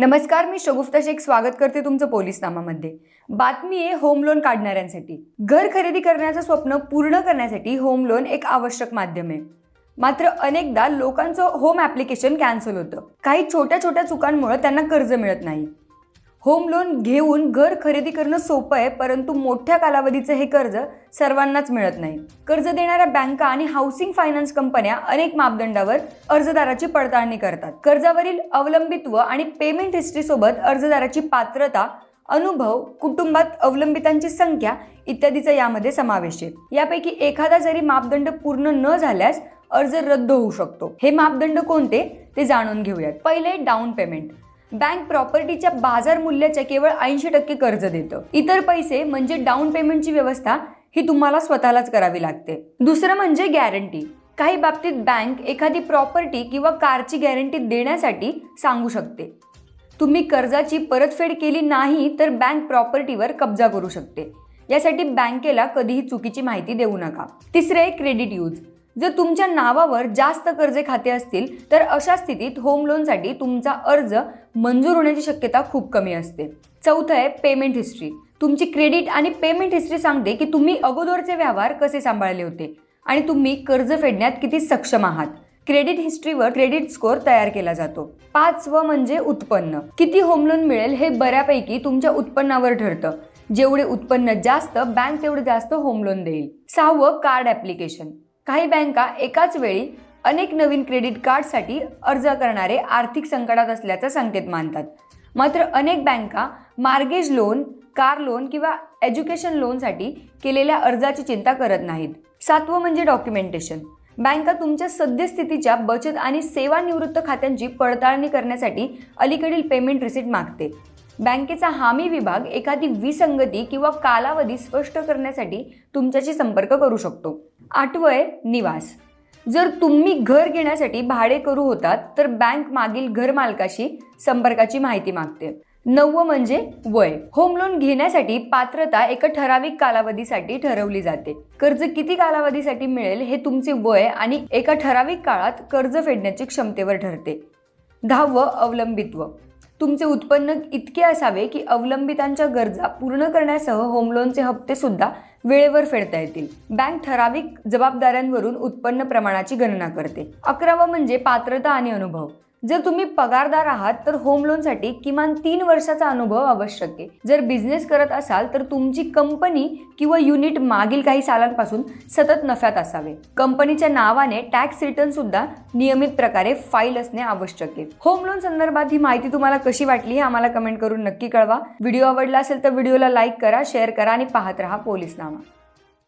नमस्कार मी शगुफ्ता शेख. स्वागत करते तुमचं पोलीस नामामध्ये बातमी आहे होम लोन काढणाऱ्यांसाठी. घर खरेदी करण्याचं स्वप्न पूर्ण करण्यासाठी होम लोन एक आवश्यक माध्यम आहे. मात्र अनेकदा लोकांचं होम ॲप्लिकेशन कॅन्सल होतं. काही छोट्या छोट्या चुकांमुळे त्यांना कर्ज मिळत नाही. होम लोन घेऊन घर खरेदी करणं सोपं आहे परंतु मोठ्या कालावधीचं हे कर्ज सर्वांनाच मिळत नाही. कर्ज देणाऱ्या बँका आणि हाऊसिंग फायनान्स कंपन्या अनेक मापदंडावर अर्जदाराची पडताळणी करतात. कर्जावरील अवलंबित्व आणि पेमेंट हिस्ट्रीसोबत अर्जदाराची पात्रता अनुभव कुटुंबात अवलंबितांची संख्या इत्यादीचा यामध्ये समावेश आहे. यापैकी एखादा जरी मापदंड पूर्ण न झाल्यास अर्ज रद्द होऊ शकतो. हे मापदंड कोणते? ते जाणून घेऊयात. पहिले डाऊन पेमेंट बँक प्रॉपर्टीच्या बाजार मूल्याच्या केवळ ऐंशी टक्के कर्ज देतं. इतर पैसे म्हणजे डाऊन पेमेंटची व्यवस्था ही तुम्हाला स्वतःलाच करावी लागते. दुसरं म्हणजे गॅरंटी. काही बाबतीत बँक एखादी प्रॉपर्टी किंवा कारची गॅरंटी देण्यासाठी सांगू शकते. तुम्ही कर्जाची परतफेड केली नाही तर बँक प्रॉपर्टीवर कब्जा करू शकते. यासाठी बँकेला कधीही चुकीची माहिती देऊ नका. तिसरे क्रेडिट यूज. जर तुमच्या नावावर जास्त कर्जे खाते असतील तर अशा स्थितीत होम लोनसाठी तुमचा अर्ज मंजूर होण्याची शक्यता खूप कमी असते. चौथं आहे पेमेंट हिस्ट्री तुमची क्रेडिट आणि पेमेंट हिस्ट्री सांगते की तुम्ही अगोदरचे व्यवहार कसे सांभाळले होते आणि तुम्ही कर्ज फेडण्यात किती सक्षम आहात. क्रेडिट हिस्ट्रीवर क्रेडिट स्कोअर तयार केला जातो. पाचवं म्हणजे उत्पन्न. किती होम लोन मिळेल हे बऱ्यापैकी तुमच्या उत्पन्नावर ठरतं. जेवढे उत्पन्न जास्त बँक तेवढे जास्त होम लोन देईल. सहावं कार्ड ॲप्लिकेशन काही बँका एकाच वेळी अनेक नवीन क्रेडिट कार्डसाठी अर्ज करणारे आर्थिक संकटात असल्याचा संकेत मानतात. मात्र अनेक बँका मार्गेज लोन कार लोन किंवा एज्युकेशन लोनसाठी केलेल्या अर्जाची चिंता करत नाहीत. सातवं म्हणजे डॉक्युमेंटेशन बँका तुमच्या सद्यस्थितीच्या बचत आणि सेवानिवृत्त खात्यांची पडताळणी करण्यासाठी अलीकडील पेमेंट रिसिट मागते. बँकेचा हामी विभाग एखादी विसंगती किंवा कालावधी स्पष्ट करण्यासाठी तुमच्याशी संपर्क करू शकतो. आठवं निवास. जर तुम्ही घर घेण्यासाठी भाडे करू होतात तर बँक मागील घर मालकाशी संपर्काची माहिती मागते. नववं म्हणजे वय. होम लोन घेण्यासाठी पात्रता एका ठराविक कालावधीसाठी ठरवली जाते. कर्ज किती कालावधीसाठी मिळेल हे तुमचे वय आणि एका ठराविक काळात कर्ज फेडण्याची क्षमतेवर ठरते. दहावं अवलंबित्व. तुमचे उत्पन्न इतके असावे की अवलंबितांच्या गरजा पूर्ण करण्यासह होम लोनचे हप्ते सुद्धा वेळेवर फेडता येतील. बँक ठराविक जबाबदाऱ्यांवरून उत्पन्न प्रमाणाची गणना करते. अकरावं म्हणजे पात्रता आणि अनुभव. जर तुम्ही पगारदार आहात तर होम लोनसाठी किमान तीन वर्षाचा अनुभव आवश्यक आहे. जर बिझनेस करत असाल तर तुमची कंपनी किंवा युनिट मागील काही सालांपासून सतत नफ्यात असावे. कंपनीच्या नावाने टॅक्स रिटर्न सुद्धा नियमित प्रकारे फाईल असणे आवश्यक आहे. होम लोन संदर्भात ही माहिती तुम्हाला कशी वाटली हे आम्हाला कमेंट करून नक्की कळवा. व्हिडिओ आवडला असेल तर व्हिडिओला लाईक करा शेअर करा आणि पाहत राहा पोलीस नामा